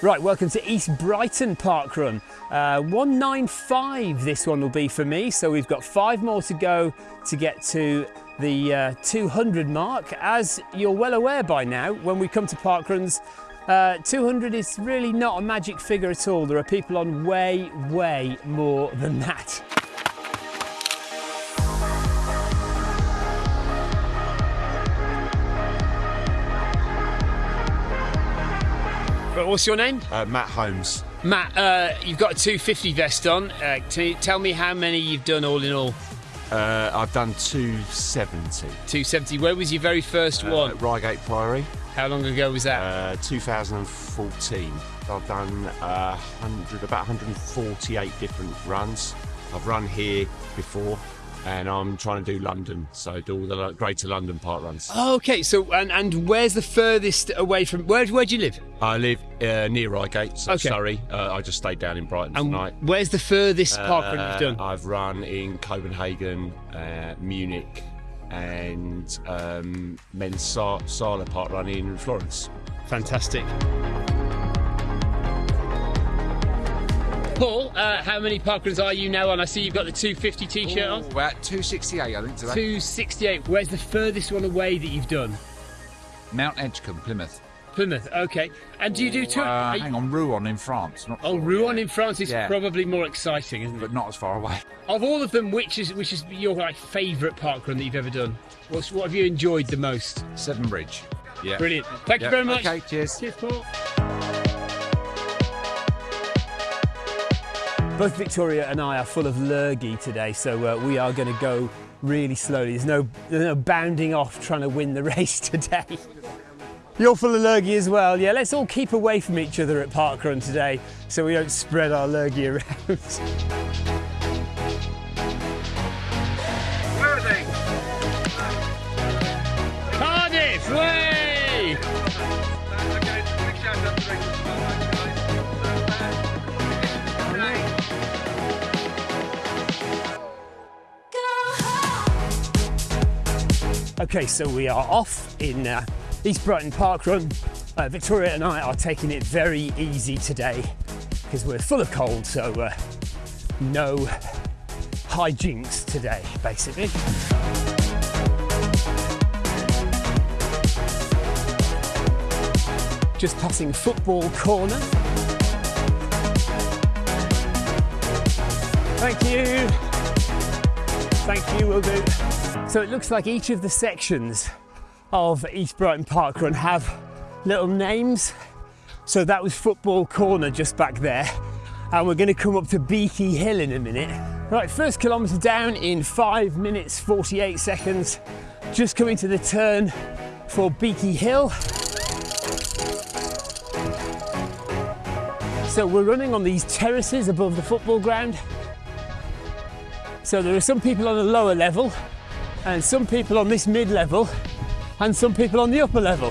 Right, welcome to East Brighton Park Run. Uh, 195 this one will be for me, so we've got five more to go to get to the uh, 200 mark. As you're well aware by now, when we come to park runs, uh, 200 is really not a magic figure at all. There are people on way, way more than that. Right, what's your name? Uh, Matt Holmes. Matt, uh, you've got a 250 vest on. Uh, you tell me how many you've done all in all? Uh, I've done 270. 270. Where was your very first Uh, one? Reigate Priory, How long ago was that? uh, 2014. I've done uh, 100, about 148 different runs. I've run here before, and I'm trying to do London, so do all the Greater London Park runs. okay. So, and, and where's the furthest away from? Where where do you live? I live uh, near Reigate, so Okay. Surrey. Uh, I just stayed down in Brighton And tonight. where's the furthest park run Uh, you've done? I've run in Copenhagen, uh, Munich, and um, men's Sa- Sala Park run in Florence. Fantastic. Paul, uh, how many Parkruns are you now on? I see you've got the 250 t-shirt on. We're at 268, I think, today. 268. Where's the furthest one away that you've done? Mount Edgcumbe, Plymouth. Plymouth. Okay. And do you do two? Uh, you- hang on, Rouen in France. Not Oh, Rouen in France is Yeah. probably more exciting, isn't it? but not as far away. Of all of them, which is which is your like favourite parkrun that you've ever done? What's, what have you enjoyed the most? Severn Bridge. Yeah. Brilliant. Thank you very much. Okay, cheers. Cheers, Paul. Both Victoria and I are full of lurgy today, so uh, we are going to go really slowly. There's no, there's no bounding off trying to win the race today. You're full of lurgy as well. Yeah, let's all keep away from each other at parkrun today so we don't spread our lurgy around. Okay, so we are off in uh, East Brighton Park Run. Uh, Victoria and I are taking it very easy today because we're full of cold, so uh, no hijinks today, basically. Just passing football corner. Thank you. Thank you, will do. So it looks like each of the sections of East Brighton Park Run have little names. So that was Football Corner just back there. And we're going to come up to Beaky Hill in a minute. Right, first kilometre down in 5 minutes 48 seconds. Just coming to the turn for Beaky Hill. So we're running on these terraces above the football ground. So there are some people on the lower level, and some people on this mid level, and some people on the upper level.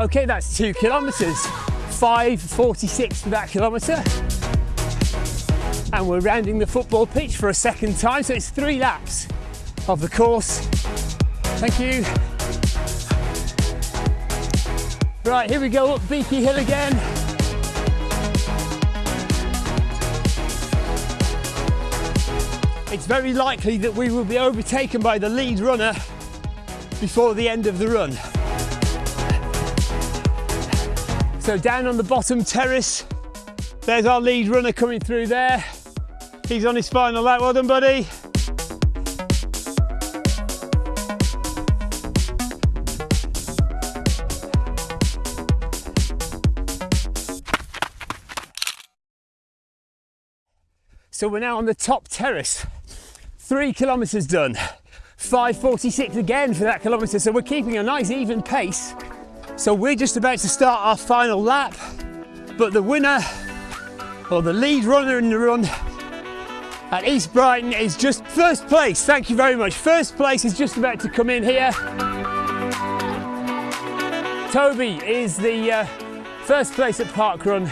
Okay, that's two kilometres. 5.46 for that kilometre. And we're rounding the football pitch for a second time, so it's three laps of the course. Thank you. Right, here we go up Beaky Hill again. It's very likely that we will be overtaken by the lead runner before the end of the run. So down on the bottom terrace, there's our lead runner coming through there. He's on his final lap. Well done, buddy. So we're now on the top terrace. Three kilometres done. 5.46 again for that kilometre. So we're keeping a nice even pace. So we're just about to start our final lap. But the winner, or the lead runner in the run at East Brighton is just first place. Thank you very much. First place is just about to come in here. Toby is the uh, first place at Park Run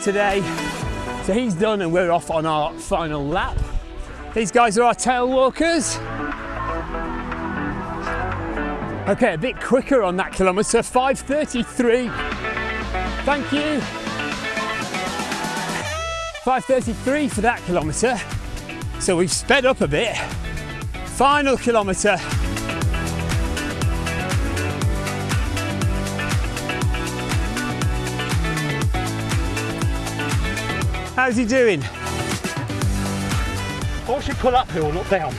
today. So he's done and we're off on our final lap. These guys are our tail walkers. Okay, a bit quicker on that kilometre, 5.33. Thank you. 5.33 for that kilometre. So we've sped up a bit. Final kilometre. How's he doing? Or should pull uphill, not down.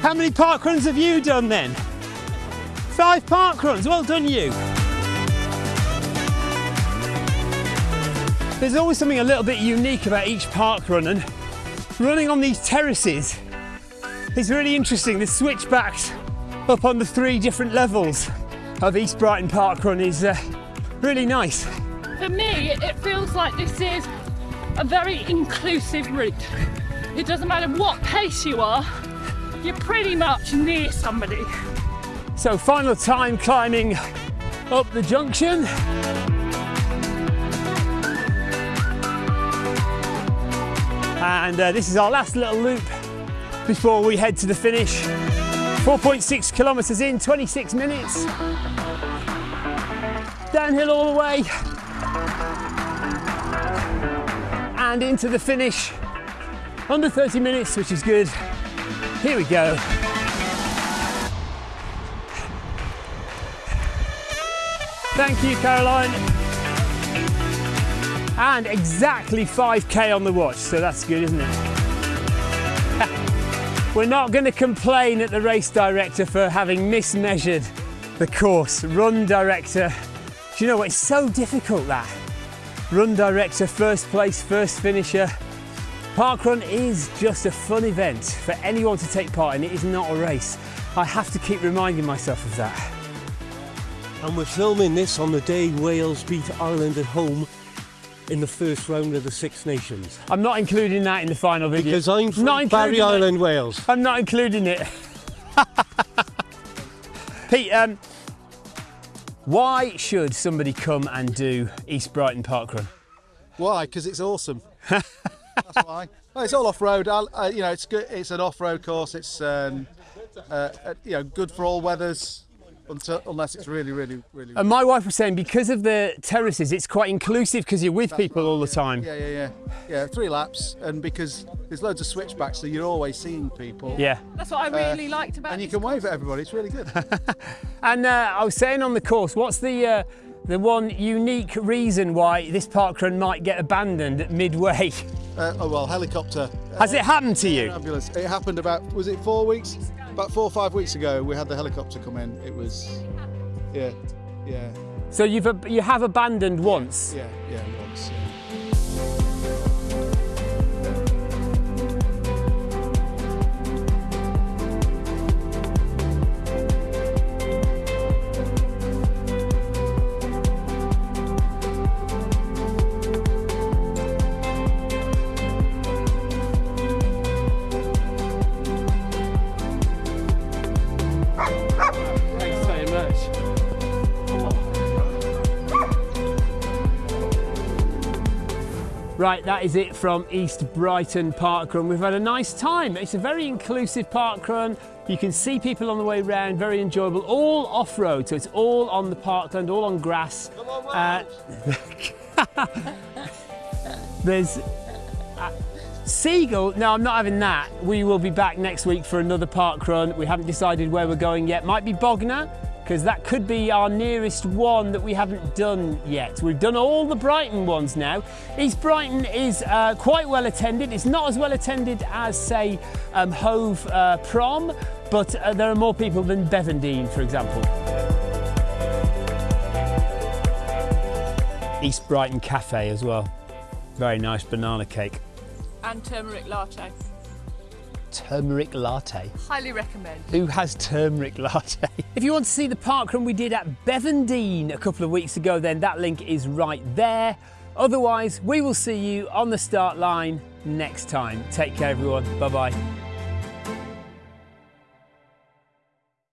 How many park runs have you done then? Five park runs, well done you. There's always something a little bit unique about each park run and running on these terraces is really interesting. The switchbacks up on the three different levels of East Brighton Park Run is uh, really nice. For me, it feels like this is a very inclusive route. It doesn't matter what pace you are, you're pretty much near somebody. So final time climbing up the junction. And uh, this is our last little loop before we head to the finish. 4.6 kilometres in, 26 minutes. Downhill all the way. And into the finish. Under 30 minutes, which is good. Here we go. Thank you, Caroline. And exactly 5k on the watch, so that's good, isn't it? We're not going to complain at the race director for having mismeasured the course. Run director, do you know what? It's so difficult that. Run director, first place, first finisher. Parkrun is just a fun event for anyone to take part in. It is not a race. I have to keep reminding myself of that. And we're filming this on the day Wales beat Ireland at home in the first round of the Six Nations. I'm not including that in the final video. Because I'm from Not Barry including it. Island, Wales. I'm not including it. Pete, um, why should somebody come and do East Brighton Parkrun? Why? Because it's awesome. That's why. Well, it's all off road. Uh, you know, it's good. It's an off road course. It's um, uh, uh, you know good for all weathers, until, unless it's really, really, really. And my wife was saying because of the terraces, it's quite inclusive because you're with people all the time. yeah, yeah, yeah, yeah. Three laps, and because there's loads of switchbacks, so you're always seeing people. Yeah. That's what I really liked about it. And you this can wave at everybody. It's really good. And uh, I was saying on the course, what's the uh, the one unique reason why this parkrun might get abandoned at midway? uh, oh well, helicopter. Has it happened to you? Ambulance. It happened about was it four weeks? About four or five weeks ago, we had the helicopter come in. It was, yeah, yeah, So you've you have abandoned once. yeah, yeah. Once. Yeah. Right, that is it from East Brighton Parkrun. We've had a nice time. It's a very inclusive parkrun. You can see people on the way round, very enjoyable. All off road, so it's all on the parkland, all on grass. Uh, there's uh, Seagull. No, I'm not having that. We will be back next week for another park run. We haven't decided where we're going yet. Might be Bognor, because that could be our nearest one that we haven't done yet. We've done all the Brighton ones now. East Brighton is uh, quite well attended. It's not as well attended as, say, um, Hove uh, Prom, but uh, there are more people than Bevendean, for example. East Brighton Cafe as well. Very nice banana cake. And turmeric latte. Turmeric latte. Highly recommend. Who has turmeric latte? If you want to see the parkrun we did at Bevendean a couple of weeks ago, then that link is right there. Otherwise, we will see you on the start line next time. Take care, everyone. Bye bye.